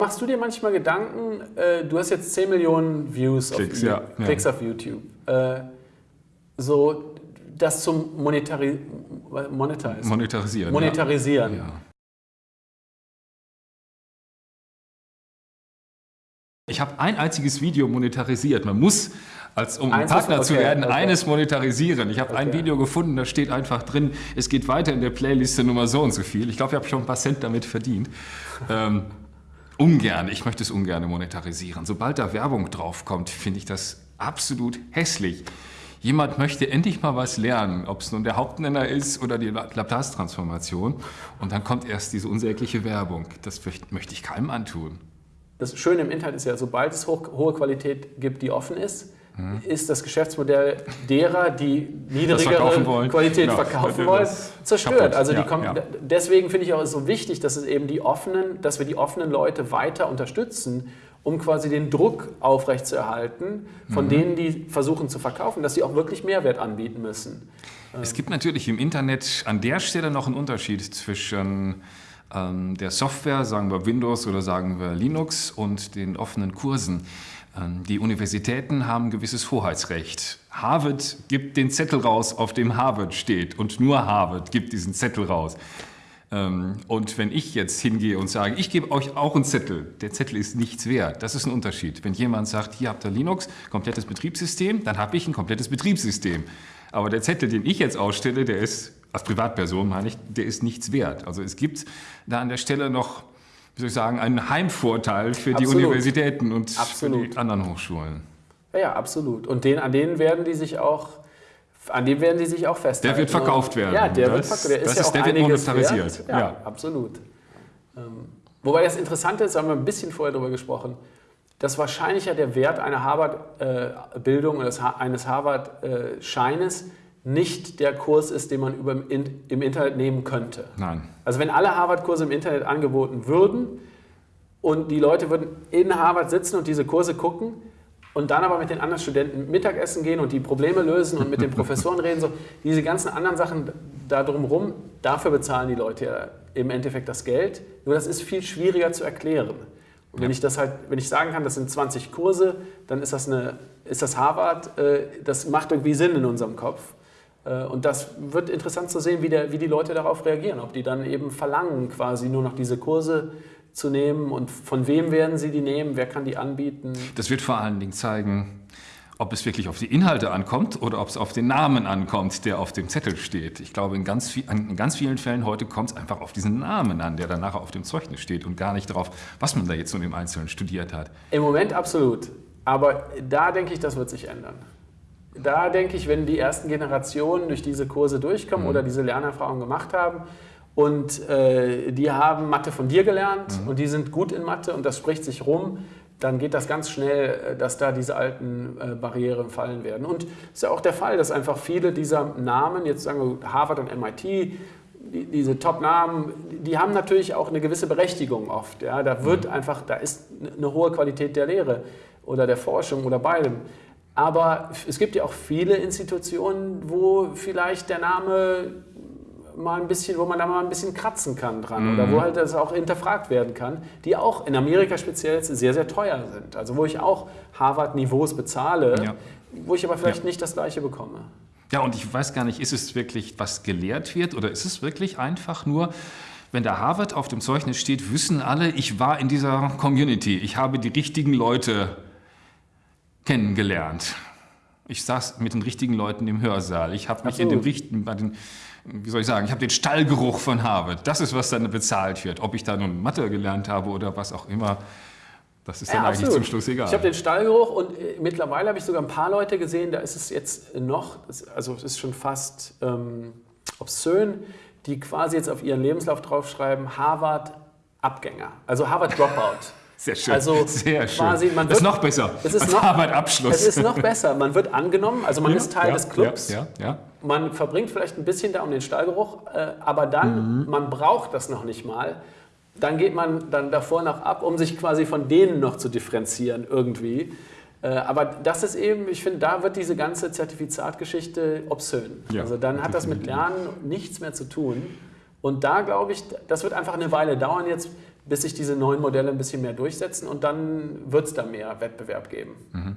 Machst du dir manchmal Gedanken, äh, du hast jetzt 10 Millionen Views Klicks, auf, ja, ja. Klicks auf YouTube, äh, so das zum Monetari Monetize, Monetarisieren. Monetarisieren. Ja. Ja. Ich habe ein einziges Video monetarisiert. Man muss, als, um ein Partner ist- zu okay, werden, okay. eines monetarisieren. Ich habe ein Okay. Video gefunden, da steht einfach drin, es geht weiter in der Playliste Nummer so und so viel. Ich glaube, ich habe schon ein paar Cent damit verdient. ähm, ungern, ich möchte es ungern monetarisieren. Sobald da Werbung draufkommt, finde ich das absolut hässlich. Jemand möchte endlich mal was lernen, ob es nun der Hauptnenner ist oder die Laplace-Transformation. Und dann kommt erst diese unsägliche Werbung. Das möcht- möchte ich keinem antun. Das Schöne im Internet ist ja, sobald es hohe Qualität gibt, die offen ist, ist das Geschäftsmodell derer, die niedrigere verkaufen. Qualität Genau. verkaufen wollen, zerstört. kaputt. Also die Ja, ja. deswegen finde ich auch so wichtig, dass es eben die offenen, dass wir die offenen Leute weiter unterstützen, um quasi den Druck aufrechtzuerhalten von Mhm. denen, die versuchen zu verkaufen, dass sie auch wirklich Mehrwert anbieten müssen. Es gibt natürlich im Internet an der Stelle noch einen Unterschied zwischen ähm, der Software, sagen wir Windows oder sagen wir Linux, und den offenen Kursen. Ähm, die Universitäten haben ein gewisses Hoheitsrecht. Harvard gibt den Zettel raus, auf dem Harvard steht, und nur Harvard gibt diesen Zettel raus. Ähm, Und wenn ich jetzt hingehe und sage, ich gebe euch auch einen Zettel, der Zettel ist nichts wert, das ist ein Unterschied. Wenn jemand sagt, hier habt ihr Linux, komplettes Betriebssystem, dann habe ich ein komplettes Betriebssystem. Aber der Zettel, den ich jetzt ausstelle, der ist, als Privatperson meine ich, der ist nichts wert. Also es gibt da an der Stelle noch, wie soll ich sagen, einen Heimvorteil für die Absolut. Universitäten und für Absolut. die anderen Hochschulen. Ja, ja, absolut. Und den, an denen werden die sich auch, an dem werden die sich auch festhalten. Der wird verkauft werden. Ja, der wird Das- verkauft. Der ist ja ist- auch der wird monetarisiert. Wert. Ja, Ja. absolut. Ähm, wobei das Interessante ist, haben wir ein bisschen vorher darüber gesprochen, dass wahrscheinlich ja der Wert einer Harvard-Bildung oder des Ha- eines Harvard-Scheines nicht der Kurs ist, den man über im, In- im Internet nehmen könnte. Nein. Also wenn alle Harvard-Kurse im Internet angeboten würden und die Leute würden in Harvard sitzen und diese Kurse gucken und dann aber mit den anderen Studenten Mittagessen gehen und die Probleme lösen und mit den Professoren reden, so diese ganzen anderen Sachen da drumherum, dafür bezahlen die Leute ja im Endeffekt das Geld. Nur das ist viel schwieriger zu erklären. Und wenn ich das halt, wenn ich sagen kann, das sind 20 Kurse, dann ist das eine, ist das Harvard, äh, das macht irgendwie Sinn in unserem Kopf. Äh, Und das wird interessant zu sehen, wie, der, wie die Leute darauf reagieren. Ob die dann eben verlangen, quasi nur noch diese Kurse zu nehmen und von wem werden sie die nehmen, wer kann die anbieten. Das wird vor allen Dingen zeigen, ob es wirklich auf die Inhalte ankommt oder ob es auf den Namen ankommt, der auf dem Zettel steht. Ich glaube, in ganz, viel, in ganz vielen Fällen heute kommt es einfach auf diesen Namen an, der dann nachher auf dem Zeugnis steht und gar nicht darauf, was man da jetzt nun im Einzelnen studiert hat. Im Moment absolut. Aber da denke ich, das wird sich ändern. Da denke ich, wenn die ersten Generationen durch diese Kurse durchkommen oder diese Lernerfahrung gemacht haben und äh, die haben Mathe von dir gelernt und die sind gut in Mathe und das spricht sich rum, dann geht das ganz schnell, äh, dass da diese alten äh, Barrieren fallen werden. Und es ist ja auch der Fall, dass einfach viele dieser Namen, jetzt sagen wir Harvard und MIT, die, diese Top-Namen, die haben natürlich auch eine gewisse Berechtigung oft. Ja? Da wird einfach, da ist eine hohe Qualität der Lehre oder der Forschung oder beidem. Aber es gibt ja auch viele Institutionen, wo vielleicht der Name mal ein bisschen, wo man da mal ein bisschen kratzen kann dran oder wo halt das auch hinterfragt werden kann, die auch in Amerika speziell jetzt sehr, sehr teuer sind. Also wo ich auch Harvard-Niveaus bezahle, Ja. wo ich aber vielleicht Ja. nicht das gleiche bekomme. Ja, und ich weiß gar nicht, ist es wirklich, was gelehrt wird oder ist es wirklich einfach nur, wenn da Harvard auf dem Zeugnis steht, wissen alle, ich war in dieser Community, ich habe die richtigen Leute kennengelernt. Ich saß mit den richtigen Leuten im Hörsaal. Ich habe mich in dem richtigen, bei den, wie soll ich sagen, ich habe den Stallgeruch von Harvard. Das ist, was dann bezahlt wird. Ob ich da nun Mathe gelernt habe oder was auch immer, das ist dann eigentlich absolut. zum Schluss egal. Ich habe den Stallgeruch und äh, mittlerweile habe ich sogar ein paar Leute gesehen, da ist es jetzt noch, also es ist schon fast ähm, obszön, die quasi jetzt auf ihren Lebenslauf draufschreiben, Harvard Abgänger, also Harvard Dropout. Sehr schön. Also Sehr schön. quasi, man das ist wird- noch besser Es ist als noch, Harvard-Abschluss. Es ist noch besser. Man wird angenommen, also man ist Teil ja, des Clubs. Ja, ja, ja. Man verbringt vielleicht ein bisschen da um den Stallgeruch, äh, aber dann, Mhm. man braucht das noch nicht mal. Dann geht man dann davor noch ab, um sich quasi von denen noch zu differenzieren irgendwie. Äh, aber das ist eben, ich finde, da wird diese ganze Zertifizatgeschichte obszön. Ja, also dann hat das mit definitiv. Lernen nichts mehr zu tun. Und da glaube ich, das wird einfach eine Weile dauern jetzt, bis sich diese neuen Modelle ein bisschen mehr durchsetzen und dann wird es da mehr Wettbewerb geben. Mhm.